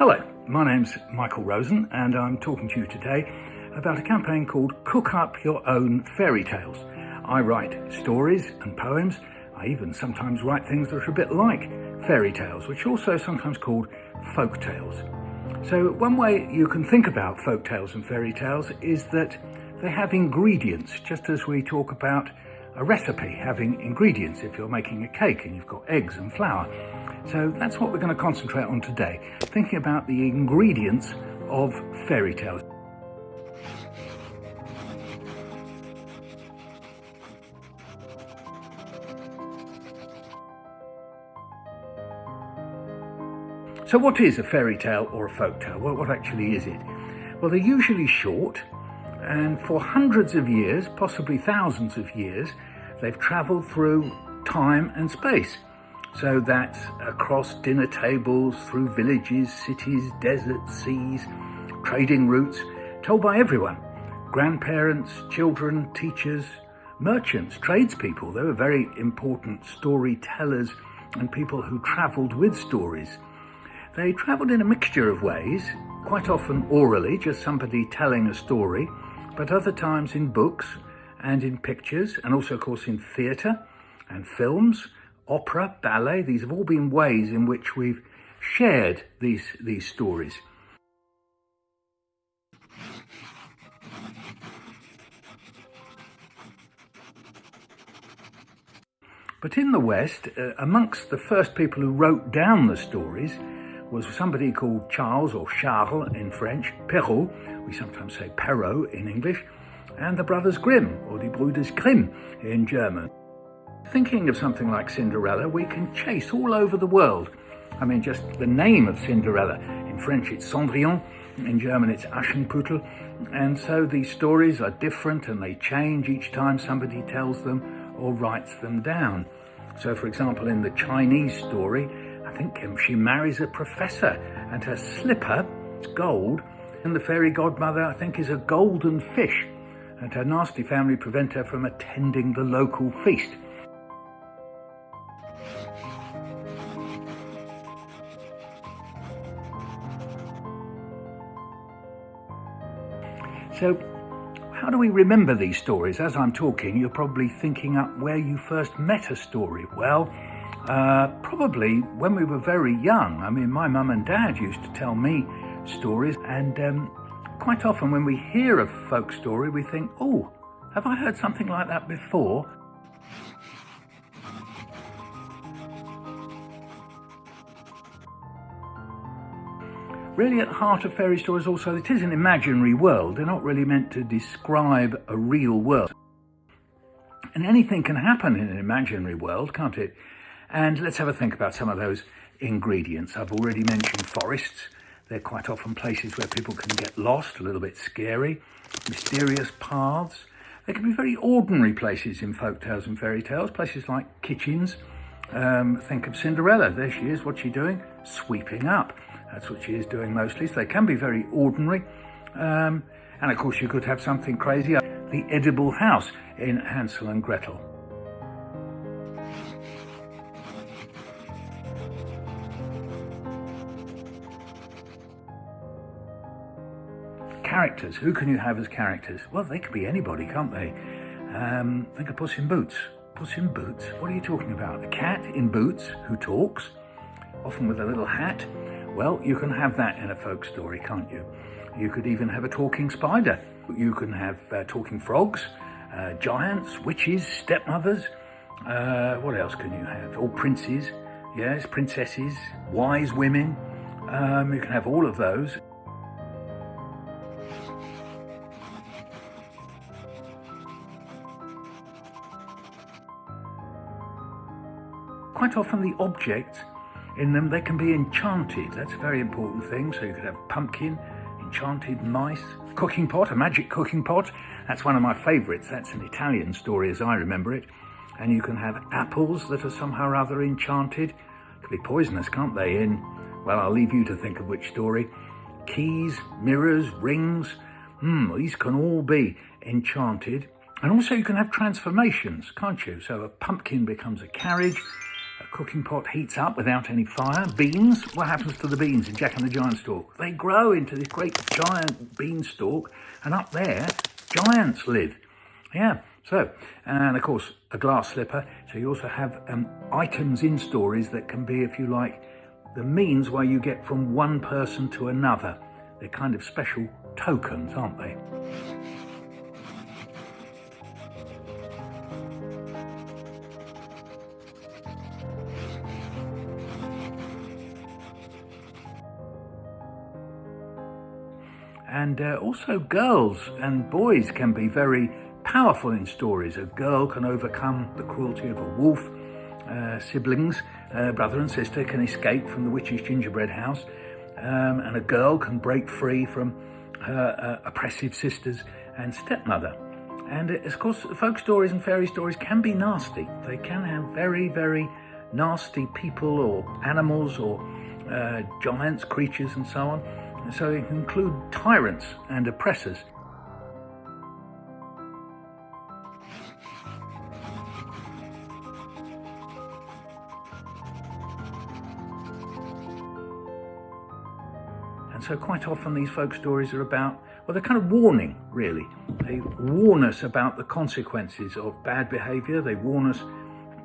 Hello, my name's Michael Rosen and I'm talking to you today about a campaign called Cook Up Your Own Fairy Tales. I write stories and poems. I even sometimes write things that are a bit like fairy tales, which are also sometimes called folk tales. So one way you can think about folk tales and fairy tales is that they have ingredients, just as we talk about a recipe having ingredients if you're making a cake and you've got eggs and flour. So that's what we're going to concentrate on today, thinking about the ingredients of fairy tales. So what is a fairy tale or a folk tale? Well, what actually is it? Well, they're usually short, and for hundreds of years, possibly thousands of years, they've travelled through time and space. So that's across dinner tables, through villages, cities, deserts, seas, trading routes, told by everyone. Grandparents, children, teachers, merchants, tradespeople. They were very important storytellers and people who travelled with stories. They travelled in a mixture of ways, quite often orally, just somebody telling a story, but other times in books and in pictures, and also, of course, in theatre and films, opera, ballet. These have all been ways in which we've shared these, these stories. But in the West, uh, amongst the first people who wrote down the stories was somebody called Charles, or Charles in French, Perrault, we sometimes say Perrault in English, and the Brothers Grimm, or die Brüders Grimm in German. Thinking of something like Cinderella, we can chase all over the world. I mean, just the name of Cinderella. In French, it's Cendrillon. In German, it's Aschenputtel. And so these stories are different and they change each time somebody tells them or writes them down. So, for example, in the Chinese story, I think um, she marries a professor and her slipper is gold. And the fairy godmother, I think, is a golden fish. And her nasty family prevent her from attending the local feast. So how do we remember these stories? As I'm talking, you're probably thinking up where you first met a story. Well, uh, probably when we were very young. I mean, my mum and dad used to tell me stories, and um, quite often when we hear a folk story, we think, oh, have I heard something like that before? Really at the heart of fairy stories also, it is an imaginary world. They're not really meant to describe a real world. And anything can happen in an imaginary world, can't it? And let's have a think about some of those ingredients. I've already mentioned forests. They're quite often places where people can get lost, a little bit scary. Mysterious paths. They can be very ordinary places in folk tales and fairy tales, places like kitchens. Um, think of Cinderella. There she is. What's she doing? Sweeping up. That's what she is doing mostly. So they can be very ordinary. Um, and of course you could have something crazy, the edible house in Hansel and Gretel. Characters, who can you have as characters? Well, they could be anybody, can't they? Um, think of Puss in Boots. In Boots, what are you talking about? A cat in boots who talks, often with a little hat. Well, you can have that in a folk story, can't you? You could even have a talking spider. You can have uh, talking frogs, uh, giants, witches, stepmothers. Uh, what else can you have? All princes, yes, princesses, wise women. Um, you can have all of those. Quite often the objects in them, they can be enchanted. That's a very important thing. So you could have pumpkin, enchanted mice, cooking pot, a magic cooking pot. That's one of my favourites. That's an Italian story as I remember it. And you can have apples that are somehow or other enchanted. Could be poisonous, can't they? In, well, I'll leave you to think of which story. Keys, mirrors, rings. Hmm, these can all be enchanted. And also you can have transformations, can't you? So a pumpkin becomes a carriage, cooking pot heats up without any fire. Beans, what happens to the beans in Jack and the Giantstalk? They grow into this great giant beanstalk, and up there, giants live. Yeah, so, and of course, a glass slipper. So you also have um, items in stories that can be, if you like, the means where you get from one person to another. They're kind of special tokens, aren't they? And uh, also girls and boys can be very powerful in stories. A girl can overcome the cruelty of a wolf. Uh, siblings, uh, brother and sister, can escape from the witch's gingerbread house. Um, and a girl can break free from her uh, oppressive sisters and stepmother. And uh, of course, folk stories and fairy stories can be nasty. They can have very, very nasty people or animals or uh, giants, creatures and so on. So they include tyrants and oppressors. And so quite often these folk stories are about, well, they're kind of warning, really. They warn us about the consequences of bad behaviour. They warn us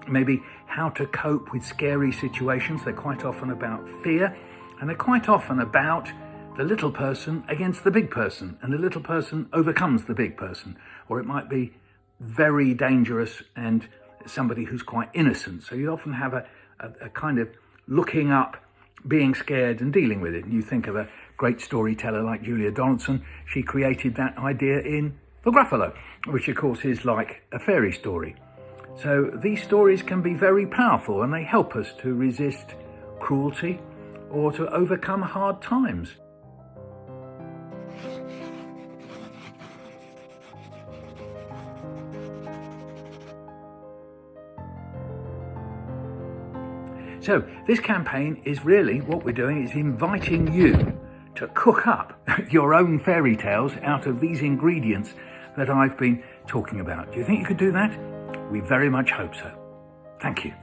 maybe how to cope with scary situations. They're quite often about fear. And they're quite often about the little person against the big person. And the little person overcomes the big person. Or it might be very dangerous and somebody who's quite innocent. So you often have a, a, a kind of looking up being scared and dealing with it. And you think of a great storyteller like Julia Donaldson, she created that idea in The Gruffalo, which of course is like a fairy story. So these stories can be very powerful and they help us to resist cruelty or to overcome hard times. So this campaign is really, what we're doing is inviting you to cook up your own fairy tales out of these ingredients that I've been talking about. Do you think you could do that? We very much hope so. Thank you.